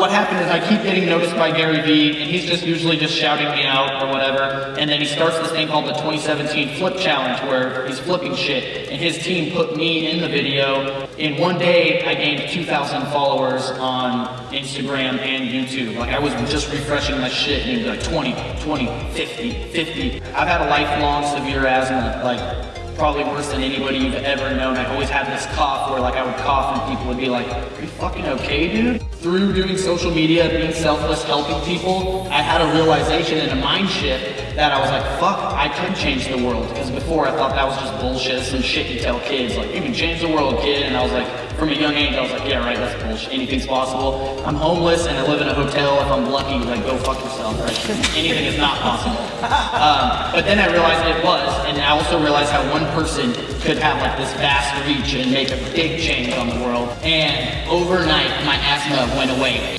What happened is I keep getting noticed by Gary Vee, and he's just usually just shouting me out or whatever. And then he starts this thing called the 2017 Flip Challenge, where he's flipping shit. And his team put me in the video. In one day, I gained 2,000 followers on Instagram and YouTube. Like I was just refreshing my shit, and it was like 20, 20, 50, 50. I've had a lifelong severe asthma, like probably worse than anybody you've ever known. I always had this cough where like I would cough and people would be like, are you fucking okay, dude? Through doing social media, being selfless, helping people, I had a realization and a mind shift that I was like, fuck, I could change the world. Because before I thought that was just bullshit, some shit you tell kids, like, you can change the world, kid. And I was like, from a young age, I was like, yeah, right, that's bullshit. Anything's possible. I'm homeless and I live in a hotel. If I'm lucky, like, go fuck yourself, right? Anything is not possible. Um, but then I realized it was, and I also realized how one person could have like this vast reach and make a big change on the world. And overnight, my asthma went away.